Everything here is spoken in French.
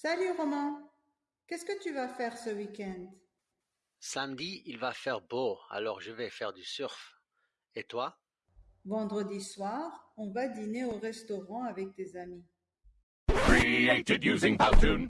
Salut Romain, qu'est-ce que tu vas faire ce week-end? Samedi il va faire beau alors je vais faire du surf. Et toi? Vendredi soir, on va dîner au restaurant avec tes amis. Created using Powtoon.